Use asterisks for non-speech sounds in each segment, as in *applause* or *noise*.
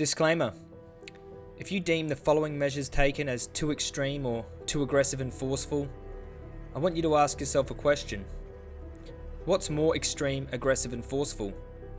Disclaimer If you deem the following measures taken as too extreme or too aggressive and forceful, I want you to ask yourself a question. What's more extreme, aggressive, and forceful?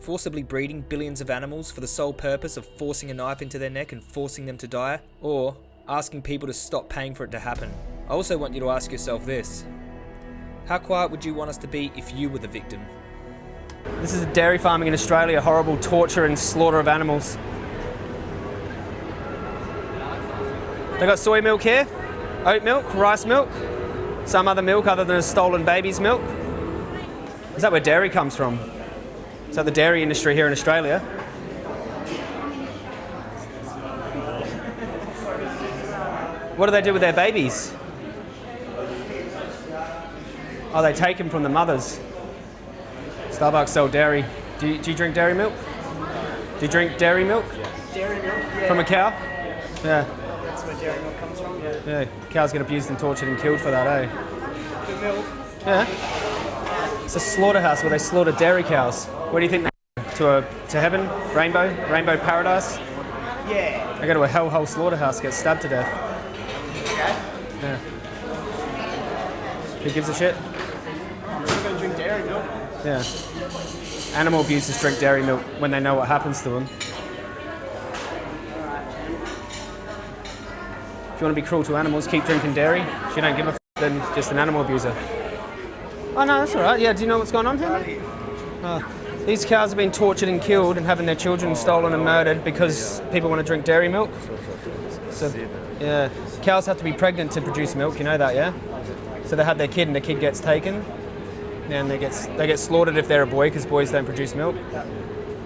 Forcibly breeding billions of animals for the sole purpose of forcing a knife into their neck and forcing them to die? Or asking people to stop paying for it to happen? I also want you to ask yourself this How quiet would you want us to be if you were the victim? This is dairy farming in Australia, horrible torture and slaughter of animals. They got soy milk here, oat milk, rice milk, some other milk other than a stolen baby's milk. Is that where dairy comes from? Is that the dairy industry here in Australia? What do they do with their babies? Oh, they take them from the mothers. Starbucks sell dairy. Do you, do you drink dairy milk? Do you drink dairy milk? Dairy milk, yeah. From a cow? Yeah. That's dairy milk comes from. Yeah. Yeah. Cows get abused and tortured and killed for that, eh? Good milk. Yeah. It's a slaughterhouse where they slaughter dairy cows. Where do you think they go? to a to heaven? Rainbow? Rainbow paradise? Yeah. They go to a hellhole slaughterhouse, get stabbed to death. Okay. Yeah. Who gives a shit? I'm gonna drink dairy milk. Yeah. Animal abusers drink dairy milk when they know what happens to them. If you want to be cruel to animals, keep drinking dairy. If you don't give a f, then just an animal abuser. Oh no, that's all right. Yeah, do you know what's going on here? Oh. These cows have been tortured and killed and having their children stolen and murdered because people want to drink dairy milk. So, yeah, cows have to be pregnant to produce milk. You know that, yeah? So they have their kid and the kid gets taken, and they get they get slaughtered if they're a boy because boys don't produce milk.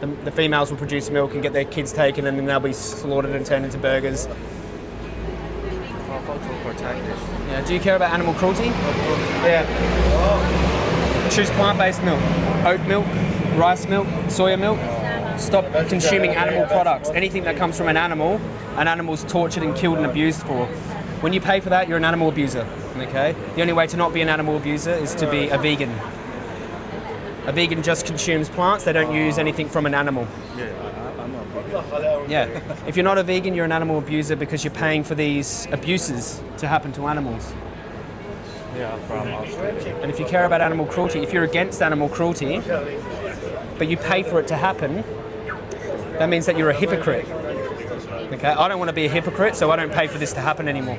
The, the females will produce milk and get their kids taken, and then they'll be slaughtered and turned into burgers. Yeah. Do you care about animal cruelty? Yeah. Choose plant-based milk, oat milk, rice milk, soya milk. Stop consuming animal products. Anything that comes from an animal, an animal's tortured and killed and abused for. When you pay for that, you're an animal abuser. Okay. The only way to not be an animal abuser is to be a vegan. A vegan just consumes plants. They don't use anything from an animal. Yeah, I'm big Yeah. *laughs* If you're not a vegan, you're an animal abuser because you're paying for these abuses to happen to animals. yeah from Australia. And if you care about animal cruelty, if you're against animal cruelty, but you pay for it to happen, that means that you're a hypocrite. Okay, I don't want to be a hypocrite, so I don't pay for this to happen anymore.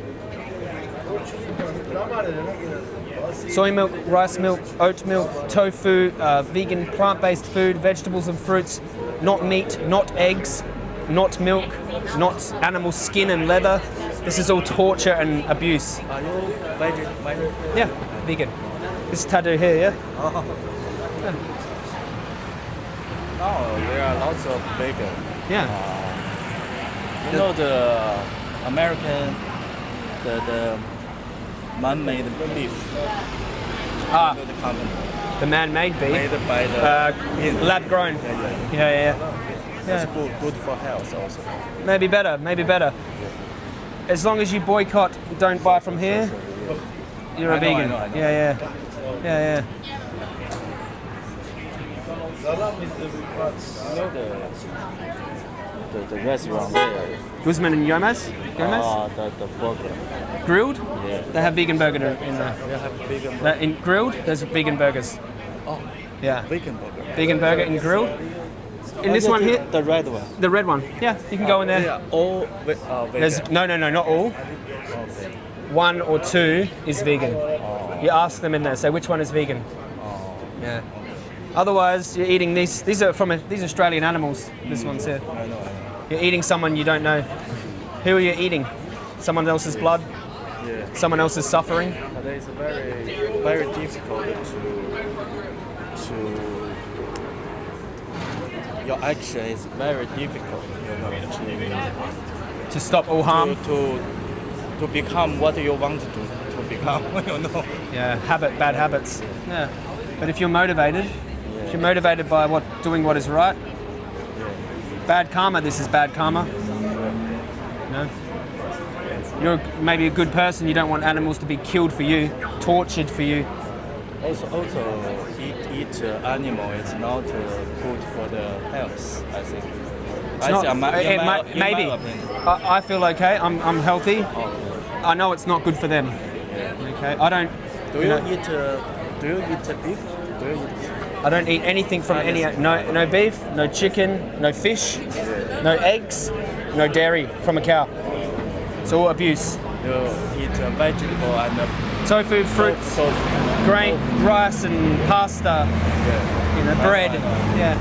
Soy milk, rice milk, oat milk, tofu, uh, vegan plant-based food, vegetables and fruits, not meat, not eggs, not milk, not animal skin and leather. This is all torture and abuse. Are you veg? veg? Yeah, vegan. This tattoo here, yeah? Oh. Now there are lots of vegan. Yeah. You know the American, the the man-made beef. Ah, the the man-made beef. made by the Uh, lab grown. Yeah, yeah. Yeah, yeah, It's good, good for health also. Maybe better, maybe better. As long as you boycott, don't buy from here, you're a I know, I vegan. know, I know. Yeah, yeah. Yeah, yeah. The the, the restaurant there. Guzman and Gomez? Gomez? Ah, the the burger. Grill'd? Yeah. They have vegan burger in there. They have vegan. Uh, in Grill'd, there's vegan burgers. Oh, Yeah. vegan burger. Vegan burger in Grill'd. In this one here, the red one. the red one. Yeah, you can go in there. are all ve- uh, vegan. There's no, no, no, not all. Okay. One or two is vegan. You ask them in there, say which one is vegan. Yeah. Otherwise, you're eating these. These are from a, these Australian animals. This one's here. I know, I know. You're eating someone you don't know. Who are you eating? Someone else's blood. Yeah. Someone else's suffering. But it's very, very difficult to, to, your action is very difficult, you know, to, To stop all harm. to, to, to become what you want to, to become, *laughs* you know. Yeah. Habit, bad habits. Yeah. But if you're motivated, if you're motivated by what doing what is right, yeah. bad karma. This is bad karma. No. You're maybe a good person. You don't want animals to be killed for you, tortured for you. Also, also eat, eat uh, animal is not uh, good for the health, I think. I not- see. My, it my, maybe. I, I feel okay. I'm, I'm healthy. I know it's not good for them. Okay. I don't. Do you you know, eat? Uh, do you eat beef? Do you eat? I don't eat anything from any. No, no beef, no chicken, no fish, no eggs, no dairy from a cow. It's all abuse. You eat uh, vegetable and uh, Tofu, fruits, so grain, rice, and pasta. You know, bread. Yeah.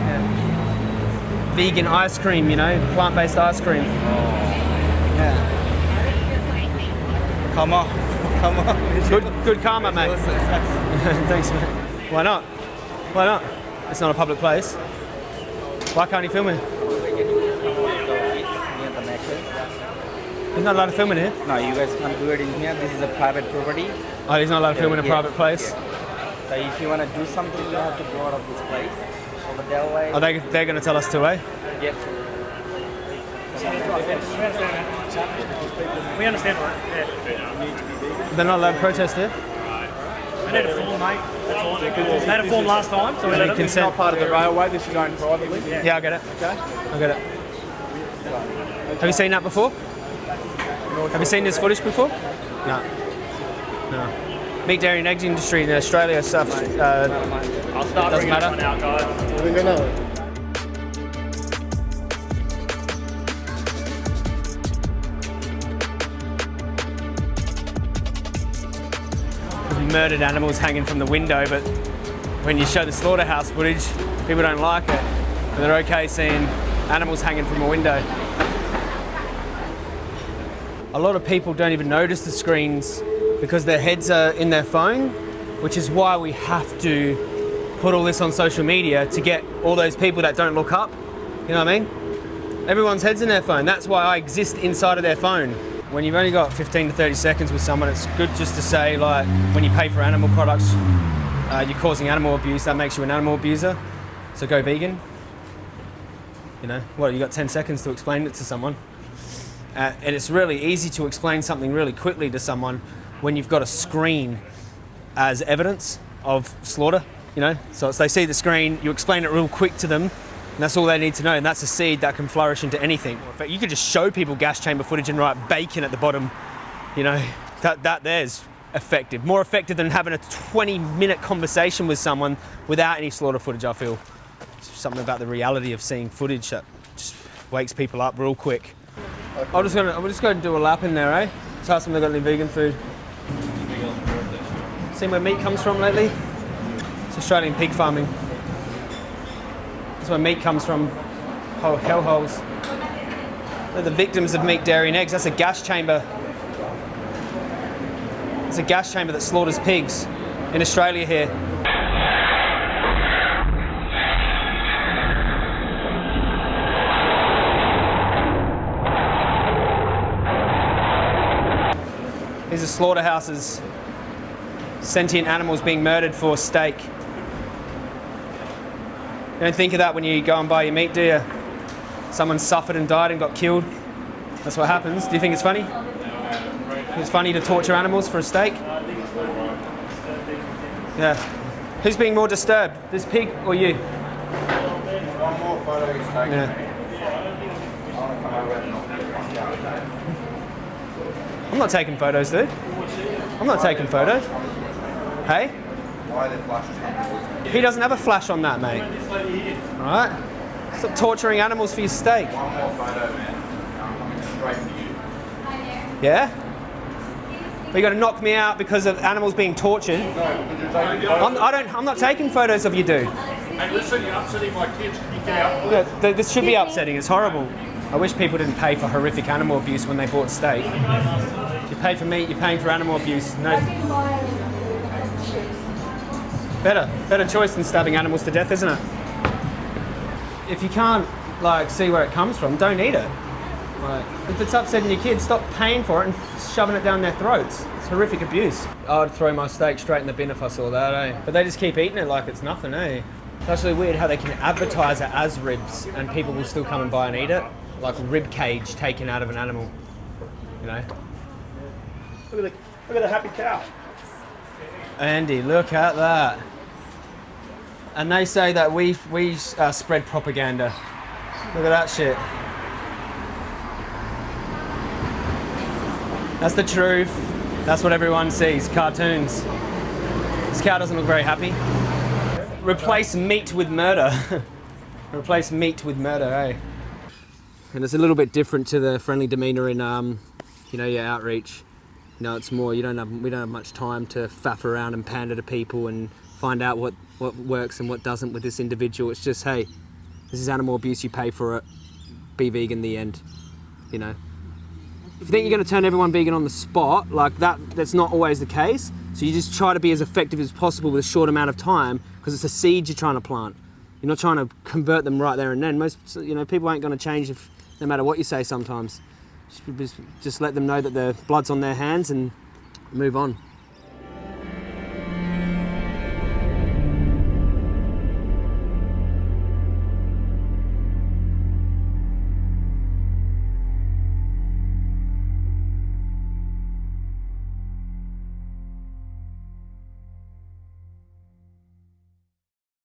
yeah. Vegan ice cream. You know, plant-based ice cream. Oh. Yeah. come on, come on. Good, good karma, mate. *laughs* Thanks, mate. Why not? Why not? It's not a public place. Why can't he film it? He's not allowed to film in here. No, you guys can't do it in here. This is a private property. Oh, he's not allowed to film in a Yeah. private place. So if you want to do something, you have to go out of this place. Over that way. Are they? They're going to tell us to, eh? Yeah. We understand, right? Yeah. They're not allowed to protest here. They need a form, mate. That's all. They had a form last time, so we They let need it. consent. part of the railway. This is owned privately. Yeah. Yeah, I get it. Okay. I get it. Have you seen that before? Have you seen this footage before? No. No. Meat, dairy, and eggs industry in Australia stuff. Uh, I'll start Doesn't matter. one out, guys. murdered animals hanging from the window, but when you show the slaughterhouse footage, people don't like it. But they're okay seeing animals hanging from a window. A lot of people don't even notice the screens because their heads are in their phone, which is why we have to put all this on social media to get all those people that don't look up. You know what I mean? Everyone's head's in their phone. That's why I exist inside of their phone. When you've only got 15 to 30 seconds with someone, it's good just to say, like, when you pay for animal products, uh, you're causing animal abuse, that makes you an animal abuser. So go vegan. You know, what, you got 10 seconds to explain it to someone. Uh, and it's really easy to explain something really quickly to someone when you've got a screen as evidence of slaughter, you know? So they see the screen, you explain it real quick to them, and that's all they need to know. And that's a seed that can flourish into anything. In fact, you could just show people gas chamber footage and write bacon at the bottom, you know? That, that there's effective. More effective than having a 20 minute conversation with someone without any slaughter footage, I feel. It's something about the reality of seeing footage that just wakes people up real quick. I'm just gonna, I'm just gonna do a lap in there, eh? Just ask them if they've got any vegan food. Seen where meat comes from lately? It's Australian pig farming. That's where meat comes from. Oh, hellholes. They're the victims of meat, dairy, and eggs. That's a gas chamber. It's a gas chamber that slaughters pigs in Australia here. These are slaughterhouses. Sentient animals being murdered for steak. You don't think of that when you go and buy your meat, do you? Someone suffered and died and got killed. That's what happens. Do you think it's funny? It's funny to torture animals for a steak? Yeah. Who's being more disturbed, this pig or you? One more photo is taken. Yeah. I'm not taking photos, dude. I'm not taking photos. Hey? Why they flashed it? He doesn't have a flash on that, mate. Alright? Stop torturing animals for your steak. One more photo, man. Straight for you. Yeah? But you got to knock me out because of animals being tortured. I'm, I don't. I'm not taking photos of you, dude. Hey, listen, you're upsetting my kids. Get out? Yeah, this should be upsetting. It's horrible. I wish people didn't pay for horrific animal abuse when they bought steak. If you pay for meat, you're paying for animal abuse. No. Better, better choice than stabbing animals to death, isn't it? If you can't like see where it comes from, don't eat it. Like, if it's upsetting your kids, stop paying for it and shoving it down their throats. It's horrific abuse. I'd throw my steak straight in the bin if I saw that, eh? But they just keep eating it like it's nothing, eh? It's actually weird how they can advertise it as ribs and people will still come and buy and eat it. Like rib cage taken out of an animal. You know? Look at the look at the happy cow. Andy, look at that. And they say that we we uh, spread propaganda. Look at that shit. That's the truth. That's what everyone sees. Cartoons. This cow doesn't look very happy. Replace meat with murder. *laughs* Replace meat with murder, eh? And it's a little bit different to the friendly demeanour in, um, you know, your outreach. You know, it's more you don't have we don't have much time to faff around and pander to people and find out what what works and what doesn't with this individual. It's just hey, this is animal abuse. You pay for it. Be vegan. The end. You know. If you think you're going to turn everyone vegan on the spot, like that, that's not always the case. So you just try to be as effective as possible with a short amount of time because it's a seed you're trying to plant. You're not trying to convert them right there and then. Most, you know, people ain't going to change if no matter what you say. Sometimes, just, let them know that the blood's on their hands and move on.